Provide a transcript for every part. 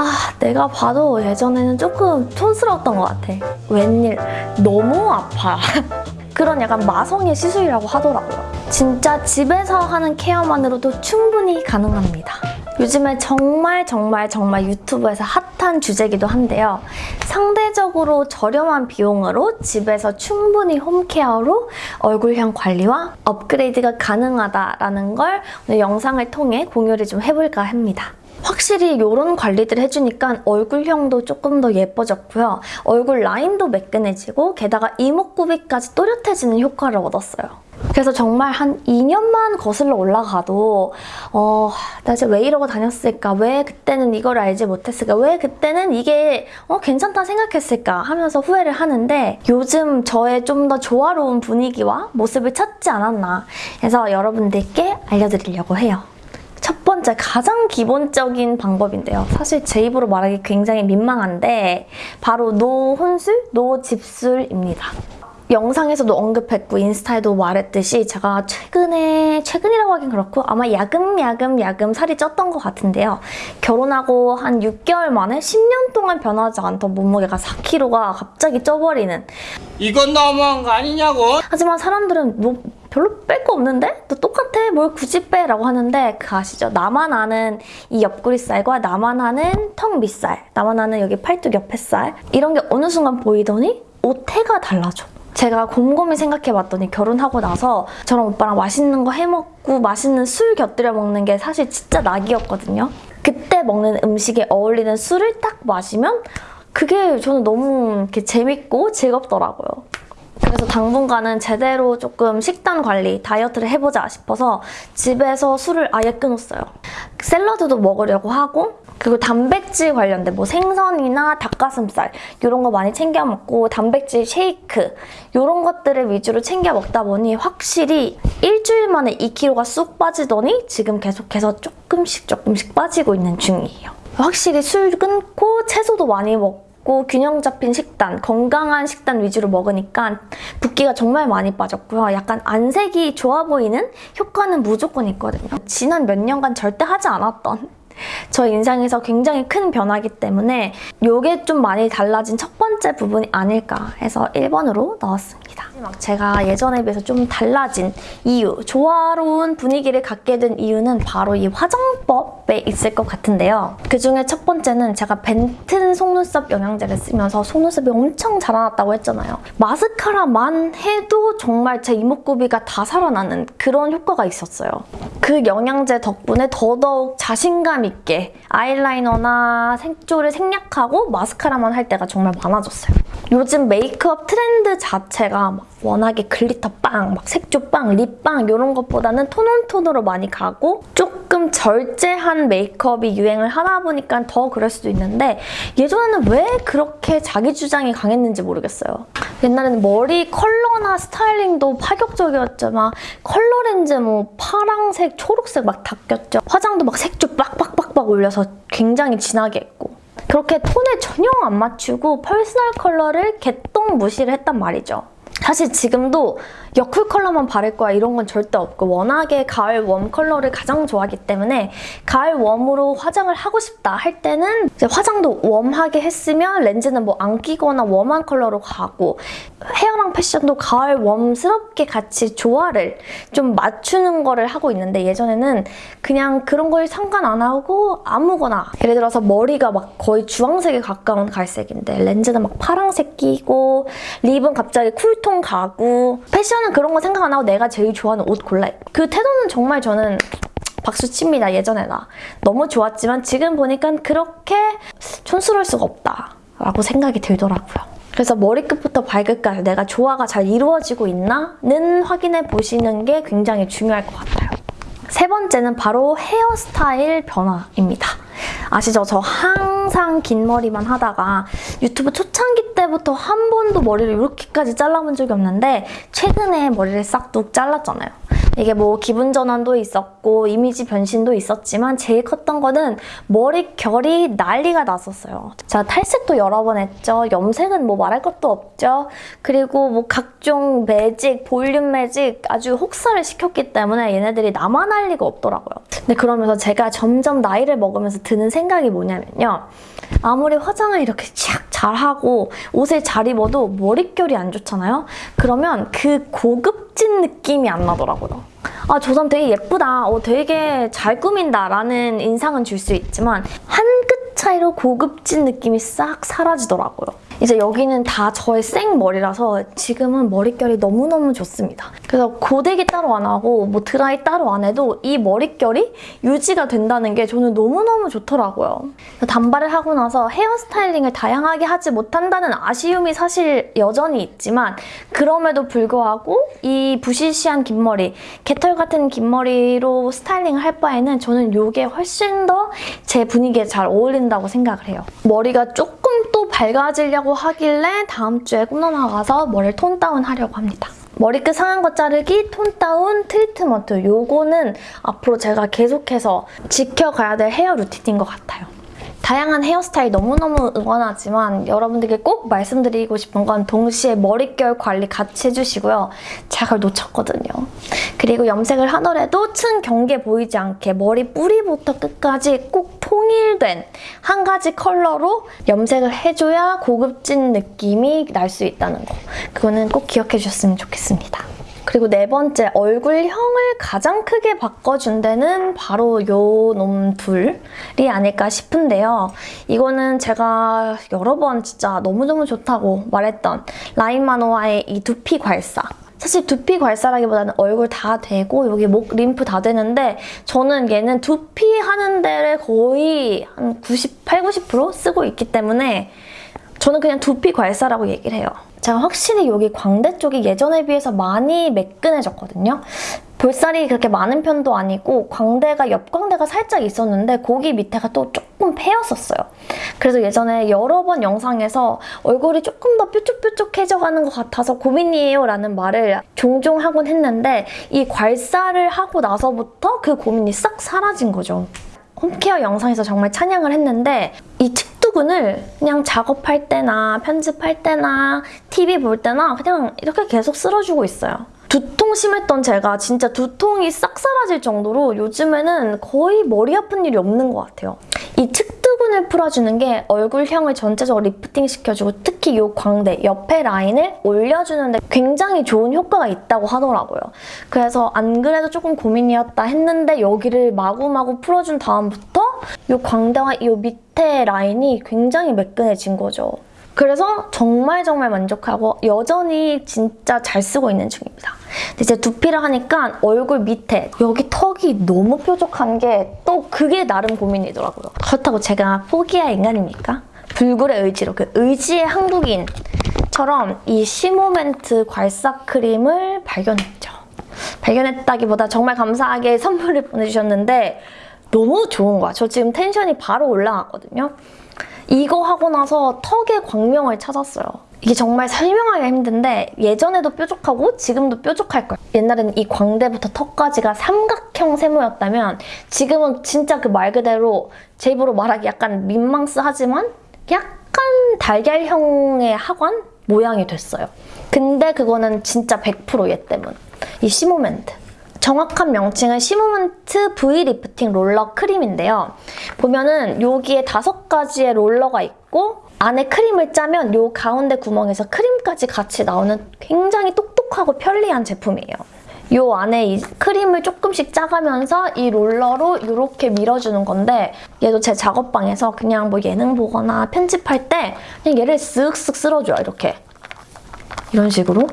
아 내가 봐도 예전에는 조금 촌스러웠던 것 같아. 웬일 너무 아파. 그런 약간 마성의 시술이라고 하더라고요. 진짜 집에서 하는 케어만으로도 충분히 가능합니다. 요즘에 정말 정말 정말 유튜브에서 핫한 주제기도 한데요. 상대적으로 저렴한 비용으로 집에서 충분히 홈케어로 얼굴형 관리와 업그레이드가 가능하다라는 걸 오늘 영상을 통해 공유를 좀 해볼까 합니다. 확실히 이런 관리들 해주니까 얼굴형도 조금 더 예뻐졌고요. 얼굴 라인도 매끈해지고 게다가 이목구비까지 또렷해지는 효과를 얻었어요. 그래서 정말 한 2년만 거슬러 올라가도 어, 나 이제 왜 이러고 다녔을까? 왜 그때는 이걸 알지 못했을까? 왜 그때는 이게 어, 괜찮다 생각했을까? 하면서 후회를 하는데 요즘 저의 좀 더 조화로운 분위기와 모습을 찾지 않았나 해서 여러분들께 알려드리려고 해요. 첫 번째 가장 기본적인 방법인데요. 사실 제 입으로 말하기 굉장히 민망한데 바로 노혼술, 노집술입니다. 영상에서도 언급했고 인스타에도 말했듯이 제가 최근에 최근이라고 하긴 그렇고 아마 야금야금 야금 살이 쪘던 것 같은데요. 결혼하고 한 6개월 만에 10년 동안 변하지 않던 몸무게가 4kg가 갑자기 쪄버리는 이건 너무한 거 아니냐고? 하지만 사람들은 뭐 별로 뺄 거 없는데? 너 똑같아 뭘 굳이 빼? 라고 하는데 그 아시죠? 나만 아는 이 옆구리살과 나만 아는 턱 밑살 나만 아는 여기 팔뚝 옆에 살 이런 게 어느 순간 보이더니 옷태가 달라져 제가 곰곰이 생각해봤더니 결혼하고 나서 저랑 오빠랑 맛있는 거 해먹고 맛있는 술 곁들여 먹는 게 사실 진짜 낙이었거든요. 그때 먹는 음식에 어울리는 술을 딱 마시면 그게 저는 너무 이렇게 재밌고 즐겁더라고요. 그래서 당분간은 제대로 조금 식단 관리, 다이어트를 해보자 싶어서 집에서 술을 아예 끊었어요. 샐러드도 먹으려고 하고 그리고 단백질 관련된 뭐 생선이나 닭가슴살 이런 거 많이 챙겨 먹고 단백질 쉐이크 이런 것들을 위주로 챙겨 먹다 보니 확실히 일주일 만에 2kg가 쑥 빠지더니 지금 계속해서 조금씩 조금씩 빠지고 있는 중이에요. 확실히 술 끊고 채소도 많이 먹고 먹고 균형 잡힌 식단, 건강한 식단 위주로 먹으니까 붓기가 정말 많이 빠졌고요. 약간 안색이 좋아 보이는 효과는 무조건 있거든요. 지난 몇 년간 절대 하지 않았던 저 인상에서 굉장히 큰 변화기 때문에 이게 좀 많이 달라진 첫 번째 부분이 아닐까 해서 1번으로 넣었습니다. 제가 예전에 비해서 좀 달라진 이유, 조화로운 분위기를 갖게 된 이유는 바로 이 화장법에 있을 것 같은데요. 그중에 첫 번째는 제가 벤튼 속눈썹 영양제를 쓰면서 속눈썹이 엄청 자라났다고 했잖아요. 마스카라만 해도 정말 제 이목구비가 다 살아나는 그런 효과가 있었어요. 그 영양제 덕분에 더더욱 자신감 있게 아이라이너나 색조를 생략하고 마스카라만 할 때가 정말 많아졌어요. 요즘 메이크업 트렌드 자체가 막 워낙에 glitter 빵, 막 색조 빵, lip 빵 이런 것보다는 tone on tone으로 많이 가고 조금 절제한 메이크업이 유행을 하다 보니까 더 그럴 수도 있는데 예전에는 왜 그렇게 자기 주장이 강했는지 모르겠어요. 옛날에는 머리 컬러나 스타일링도 파격적이었지만 컬러 렌즈 뭐 파랑색, 초록색 막 다 꼈죠. 화장도 막 색조 빡빡빡빡 올려서 굉장히 진하게 했고 그렇게 톤에 전혀 안 맞추고 personal color를 개똥 무시를 했단 말이죠. 사실 지금도 여쿨 컬러만 바를 거야. 이런 건 절대 없고 워낙에 가을 warm color를 가장 좋아하기 때문에 가을 warm으로 화장을 하고 싶다 할 때는 화장도 warm하게 했으면 렌즈는 뭐 안 끼거나 warm한 컬러로 가고 헤어랑 패션도 가을 웜스럽게 같이 조화를 좀 맞추는 거를 하고 있는데 예전에는 그냥 그런 걸 상관 안 하고 아무거나 예를 들어서 머리가 막 거의 주황색에 가까운 갈색인데 렌즈는 막 파랑색 끼고 립은 갑자기 쿨톤 가고 패션 은 그런 거 생각 안 하고 내가 제일 좋아하는 옷 골라 그 태도는 정말 저는 박수 칩니다 예전에 나 너무 좋았지만 지금 보니까 그렇게 촌스러울 수가 없다 라고 생각이 들더라고요 그래서 머리끝부터 발끝까지 내가 조화가 잘 이루어지고 있나는 확인해 보시는 게 굉장히 중요할 것 같아요. 세 번째는 바로 헤어스타일 변화입니다. 아시죠? 저 항상 긴 머리만 하다가 유튜브 초창기 때부터 한 번도 머리를 이렇게까지 잘라본 적이 없는데 최근에 머리를 싹둑 잘랐잖아요. 이게 뭐 기분 전환도 있었고 이미지 변신도 있었지만 제일 컸던 거는 머릿결이 난리가 났었어요. 자 탈색도 여러 번 했죠. 염색은 뭐 말할 것도 없죠. 그리고 뭐 각종 매직, 볼륨 매직 아주 혹사를 시켰기 때문에 얘네들이 나만 할 리가 없더라고요. 근데 그러면서 제가 점점 나이를 먹으면서 드는 생각이 뭐냐면요. 아무리 화장을 이렇게 착 잘하고 옷을 잘 입어도 머릿결이 안 좋잖아요? 그러면 그 고급진 느낌이 안 나더라고요. 아, 저 사람 되게 예쁘다. 어, 되게 잘 꾸민다. 라는 인상은 줄 수 있지만 한 끗 차이로 고급진 느낌이 싹 사라지더라고요. 이제 여기는 다 저의 생머리라서 지금은 머릿결이 너무너무 좋습니다. 그래서 고데기 따로 안 하고 뭐 드라이 따로 안 해도 이 머릿결이 유지가 된다는 게 저는 너무너무 좋더라고요. 단발을 하고 나서 헤어스타일링을 다양하게 하지 못한다는 아쉬움이 사실 여전히 있지만 그럼에도 불구하고 이 부시시한 긴 머리, 개털 같은 긴 머리로 스타일링을 할 바에는 저는 이게 훨씬 더 제 분위기에 잘 어울린다고 생각을 해요. 머리가 조금 또 밝아지려고 하길래 다음 주에 꿈너 나가서 머리를 tone down 하려고 합니다. 머리끝 상한 거 자르기, tone down, 트리트먼트 요거는 앞으로 제가 계속해서 지켜가야 될 hair routine인 것 같아요. 다양한 헤어스타일 너무너무 응원하지만 여러분들께 꼭 말씀드리고 싶은 건 동시에 머릿결 관리 같이 해주시고요. 제가 그걸 놓쳤거든요. 그리고 염색을 하더라도 층 경계 보이지 않게 머리 뿌리부터 끝까지 꼭 통일된 한 가지 컬러로 염색을 해줘야 고급진 느낌이 날 수 있다는 거. 그거는 꼭 기억해 주셨으면 좋겠습니다. 그리고 네 번째, 얼굴형을 가장 크게 바꿔준 데는 바로 요 놈 둘이 아닐까 싶은데요. 이거는 제가 여러 번 진짜 너무너무 좋다고 말했던 라인마노아의 이 두피 괄사. 사실 두피 괄사라기보다는 얼굴 다 되고 여기 목 림프 다 되는데 저는 얘는 두피 하는 데를 거의 한 98, 90% 쓰고 있기 때문에 저는 그냥 두피 괄사라고 얘기를 해요. 제가 확실히 여기 광대 쪽이 예전에 비해서 많이 매끈해졌거든요. 볼살이 그렇게 많은 편도 아니고 광대가 옆광대가 살짝 있었는데 거기 밑에가 또 조금 패였었어요. 그래서 예전에 여러 번 영상에서 얼굴이 조금 더 뾰족뾰족해져가는 것 같아서 고민이에요 라는 말을 종종 하곤 했는데 이 괄사를 하고 나서부터 그 고민이 싹 사라진 거죠. 홈케어 영상에서 정말 찬양을 했는데 이 측 두근을 그냥 작업할 때나 편집할 때나 TV 볼 때나 그냥 이렇게 계속 쓸어주고 있어요. 두통 심했던 제가 진짜 두통이 싹 사라질 정도로 요즘에는 거의 머리 아픈 일이 없는 것 같아요. 이 측두근을 풀어주는 게 얼굴형을 전체적으로 리프팅 시켜주고 특히 이 광대, 옆에 라인을 올려주는데 굉장히 좋은 효과가 있다고 하더라고요. 그래서 안 그래도 조금 고민이었다 했는데 여기를 마구마구 풀어준 다음부터 이 광대와 이 밑에 라인이 굉장히 매끈해진 거죠. 그래서 정말 정말 만족하고 여전히 진짜 잘 쓰고 있는 중입니다. 근데 이제 두피를 하니까 얼굴 밑에 여기 턱이 너무 뾰족한 게 또 그게 나름 고민이더라고요. 그렇다고 제가 포기할 인간입니까? 불굴의 의지로 그 의지의 한국인처럼 이 시모멘트 괄사 크림을 발견했죠. 발견했다기보다 정말 감사하게 선물을 보내주셨는데 너무 좋은 거야. 저 지금 텐션이 바로 올라갔거든요. 이거 하고 나서 턱의 광명을 찾았어요. 이게 정말 설명하기가 힘든데 예전에도 뾰족하고 지금도 뾰족할 거예요. 옛날에는 이 광대부터 턱까지가 삼각형 세모였다면 지금은 진짜 그 말 그대로 제 입으로 말하기 약간 민망스하지만 약간 달걀형의 하관 모양이 됐어요. 근데 그거는 진짜 100%얘 때문. 이 시모멘트. 정확한 명칭은 시모먼트 V lifting 롤러 크림인데요. 보면은 여기에 다섯 가지의 롤러가 있고 안에 크림을 짜면 요 가운데 구멍에서 크림까지 같이 나오는 굉장히 똑똑하고 편리한 제품이에요. 요 안에 이 크림을 조금씩 짜가면서 이 롤러로 이렇게 밀어주는 건데 얘도 제 작업방에서 그냥 뭐 예능 보거나 편집할 때 그냥 얘를 쓱쓱 쓸어줘요, 이렇게. 이런 식으로.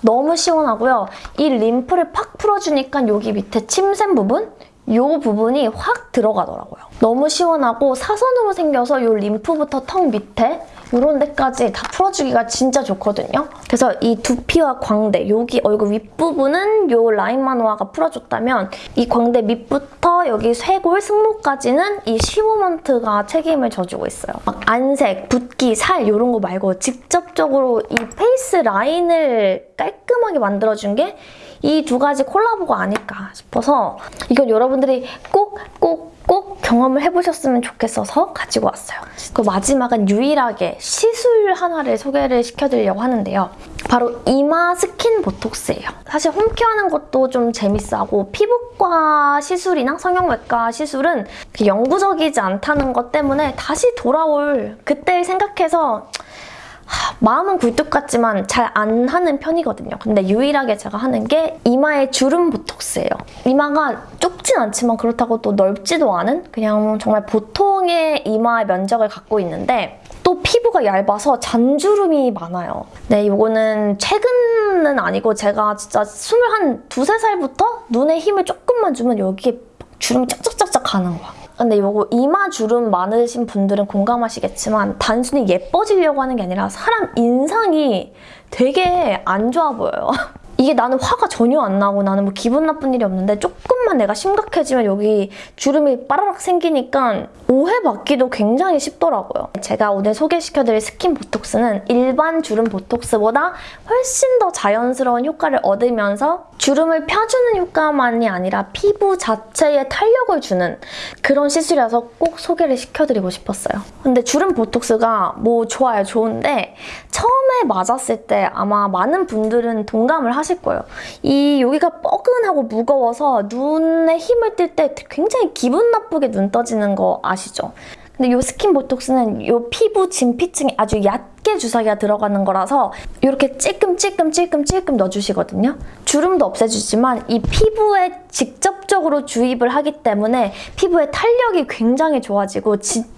너무 시원하고요. 이 림프를 팍 풀어주니까 여기 밑에 침샘 부분? 이 부분이 확 들어가더라고요. 너무 시원하고 사선으로 생겨서 이 림프부터 턱 밑에 이런 데까지 다 풀어주기가 진짜 좋거든요. 그래서 이 두피와 광대, 여기 얼굴 윗부분은 이 라인 마노아가 풀어줬다면 이 광대 밑부터 여기 쇄골, 승모까지는 이 시모먼트가 책임을 져주고 있어요. 막 안색, 붓기, 살 이런 거 말고 직접적으로 이 face line을 깔끔하게 만들어준 게 이 두 가지 콜라보가 아닐까 싶어서 이건 여러분들이 꼭 꼭, 꼭 경험을 해보셨으면 좋겠어서 가지고 왔어요. 그 마지막은 유일하게 시술 하나를 소개를 시켜드리려고 하는데요. 바로 이마 스킨 보톡스예요. 사실 home care하는 것도 좀 재밌어하고 피부과 시술이나 성형외과 시술은 그 영구적이지 않다는 것 때문에 다시 돌아올 그때를 생각해서 하, 마음은 굴뚝 같지만 잘 안 하는 편이거든요. 근데 유일하게 제가 하는 게 이마의 주름 보톡스예요. 이마가 좁진 않지만 그렇다고 또 넓지도 않은 그냥 정말 보통의 이마의 면적을 갖고 있는데 또 피부가 얇아서 잔주름이 많아요. 네, 이거는 최근은 아니고 제가 진짜 스물 한 두세 살부터 눈에 힘을 조금만 주면 여기에 주름이 짝짝짝짝 가는 거야. 근데 이거 이마 주름 많으신 분들은 공감하시겠지만 단순히 예뻐지려고 하는 게 아니라 사람 인상이 되게 안 좋아 보여요. 이게 나는 화가 전혀 안 나고 나는 뭐 기분 나쁜 일이 없는데 조금만 내가 심각해지면 여기 주름이 빠라락 생기니까 오해받기도 굉장히 쉽더라고요. 제가 오늘 소개시켜드릴 스킨 보톡스는 일반 주름 보톡스보다 훨씬 더 자연스러운 효과를 얻으면서 주름을 펴주는 효과만이 아니라 피부 자체에 탄력을 주는 그런 시술이라서 꼭 소개를 시켜드리고 싶었어요. 근데 주름 보톡스가 뭐 좋아요, 좋은데 처음에 맞았을 때 아마 많은 분들은 동감을 하실 거예요. 이 여기가 뻐근하고 무거워서 눈에 힘을 뜰 때 굉장히 기분 나쁘게 눈 떠지는 거 아시죠? 근데 이 스킨 보톡스는 이 피부 진피층에 아주 얕게 주사기가 들어가는 거라서 이렇게 찔끔찔끔찔끔찔끔 넣어주시거든요. 주름도 없애주지만 이 피부에 직접적으로 주입을 하기 때문에 피부의 탄력이 굉장히 좋아지고 진짜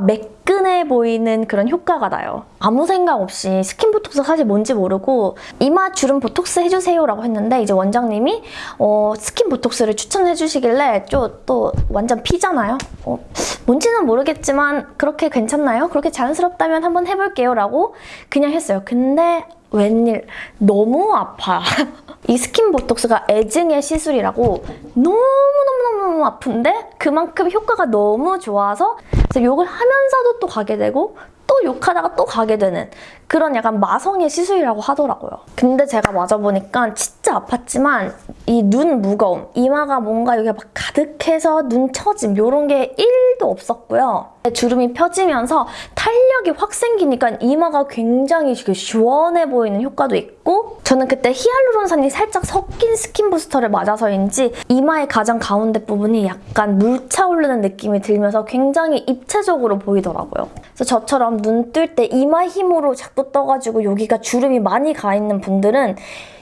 매끈해 보이는 그런 효과가 나요. 아무 생각 없이 스킨 보톡스 사실 뭔지 모르고 이마 주름 보톡스 해주세요라고 했는데 이제 원장님이 어, 스킨 보톡스를 추천해 주시길래 저 또 완전 P잖아요. 어, 뭔지는 모르겠지만 그렇게 괜찮나요? 그렇게 자연스럽다면 한번 해볼게요 라고 그냥 했어요. 근데 웬일 너무 아파. 이 스킨 보톡스가 애증의 시술이라고 너무너무너무 아픈데 그만큼 효과가 너무 좋아서 욕을 하면서도 또 가게 되고 또 욕하다가 또 가게 되는 그런 약간 마성의 시술이라고 하더라고요. 근데 제가 맞아보니까 진짜 아팠지만 이 눈 무거움, 이마가 뭔가 여기가 막 가득해서 눈 처짐 이런 게 1도 없었고요. 주름이 펴지면서 탄력이 확 생기니까 이마가 굉장히 시원해 보이는 효과도 있고 저는 그때 히알루론산이 살짝 섞인 스킨 부스터를 맞아서인지 이마의 가장 가운데 부분이 약간 물차오르는 느낌이 들면서 굉장히 입체적으로 보이더라고요. 그래서 저처럼 눈 뜰 때 이마 힘으로 자꾸 떠가지고 여기가 주름이 많이 가 있는 분들은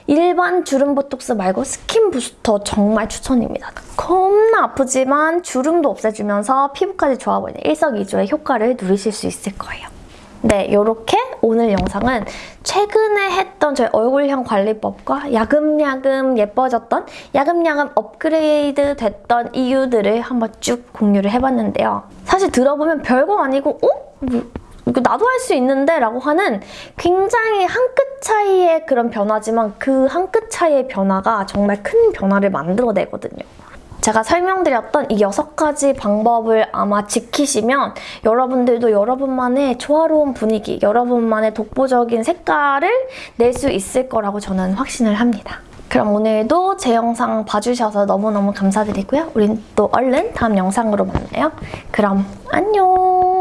일반 주름 보톡스 말고 스킨 부스터 정말 추천입니다. 겁나 아프지만 주름도 없애주면서 피부까지 좋아 보이는 일석이조의 효과를 누리실 수 있을 거예요. 네, 이렇게 오늘 영상은 최근에 했던 저희 얼굴형 관리법과 야금야금 예뻐졌던 야금야금 업그레이드 됐던 이유들을 한번 쭉 공유를 해봤는데요. 사실 들어보면 별거 아니고 어? 나도 할 수 있는데? 라고 하는 굉장히 한 끗 차이의 그런 변화지만 그 한 끗 차이의 변화가 정말 큰 변화를 만들어내거든요. 제가 설명드렸던 이 여섯 가지 방법을 아마 지키시면 여러분들도 여러분만의 조화로운 분위기, 여러분만의 독보적인 색깔을 낼 수 있을 거라고 저는 확신을 합니다. 그럼 오늘도 제 영상 봐주셔서 너무너무 감사드리고요. 우린 또 얼른 다음 영상으로 만나요. 그럼 안녕!